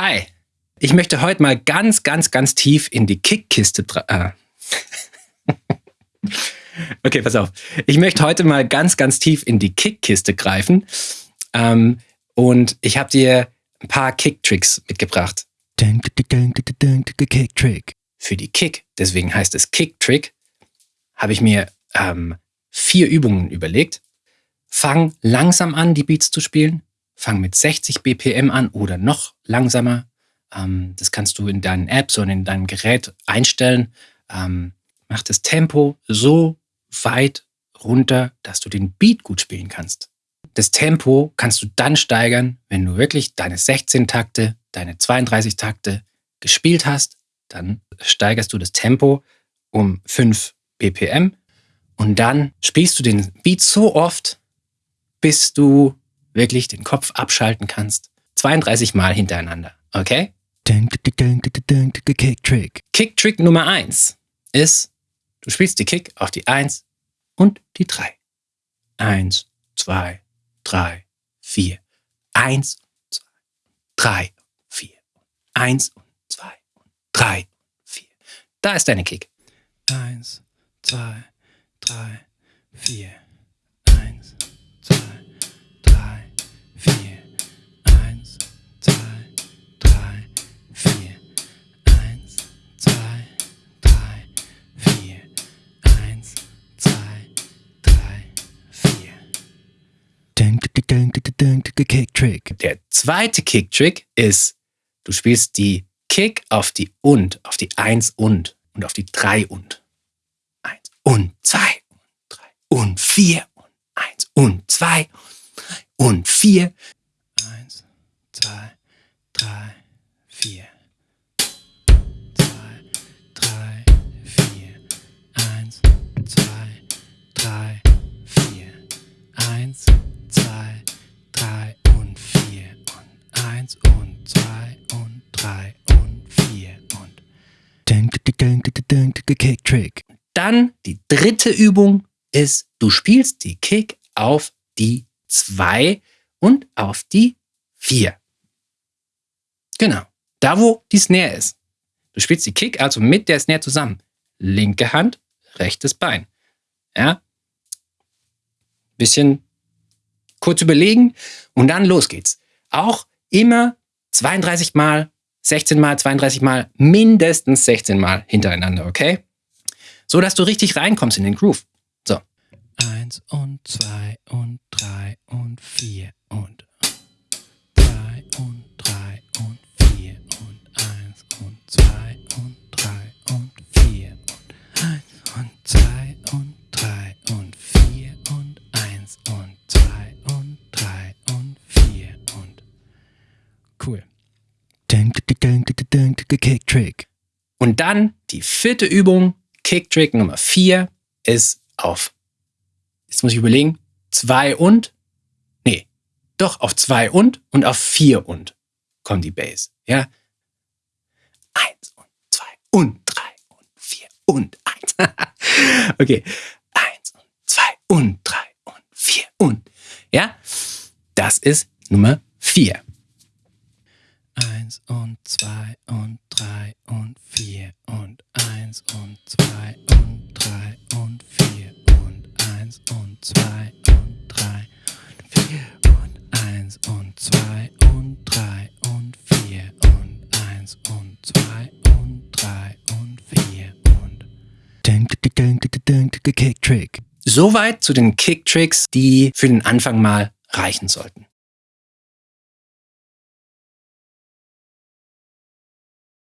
Hi, ich möchte heute mal ganz, ganz, ganz tief in die Kickkiste. Äh. okay, pass auf. Ich möchte heute mal ganz, ganz tief in die Kickkiste greifen. Ähm, und ich habe dir ein paar Kicktricks mitgebracht. Kicktrick. Für die Kick, deswegen heißt es Kicktrick, habe ich mir ähm, vier Übungen überlegt. Fang langsam an, die Beats zu spielen. Fang mit 60 BPM an oder noch langsamer. Ähm, das kannst du in deinen Apps und in deinem Gerät einstellen. Ähm, mach das Tempo so weit runter, dass du den Beat gut spielen kannst. Das Tempo kannst du dann steigern, wenn du wirklich deine 16 Takte, deine 32 Takte gespielt hast. Dann steigerst du das Tempo um 5 BPM und dann spielst du den Beat so oft, bis du wirklich den Kopf abschalten kannst. 32 Mal hintereinander, okay? Kick-Trick. Kick-Trick Nummer 1 ist, du spielst die Kick auf die 1 und die 3. 1, 2, 3, 4. 1, 2, 3, 4. 1 und 2 und 3, 4. Da ist deine Kick. 1, 2, 3, 4. Kicktrick. Der zweite Kicktrick ist, du spielst die Kick auf die und, auf die 1 und und auf die 3 und. 1 und 2 und 3 und 4 und 1 und 2 und 4. 1, 2, 3, 4. Kick Trick. Dann die dritte Übung ist, du spielst die Kick auf die 2 und auf die 4. Genau. Da, wo die Snare ist. Du spielst die Kick also mit der Snare zusammen. Linke Hand, rechtes Bein. Ja. Bisschen kurz überlegen und dann los geht's. Auch immer 32 Mal, 16 Mal, 32 Mal, mindestens 16 Mal hintereinander, okay? so dass du richtig reinkommst in den Groove. So. Eins und zwei und drei und vier und Kick Trick. Und dann die vierte Übung Kick-Trick Nummer 4 ist auf, jetzt muss ich überlegen, 2 und, nee, doch auf 2 und und auf 4 und kommt die Bass. Ja? 1 und 2 und 3 und 4 und 1. okay. 1 und 2 und 3 und 4 und. Ja? Das ist Nummer 4. 1 und 2 und 3 und 4 und 1 und 2 und 3 und 4 und 1 und 2 und 3 und 4 und 1 und 2 und 3 und 4 und 1 und 2 und 3 und 4 und Kick-Trick. Soweit zu den Kick-Tricks, die für den Anfang mal reichen sollten.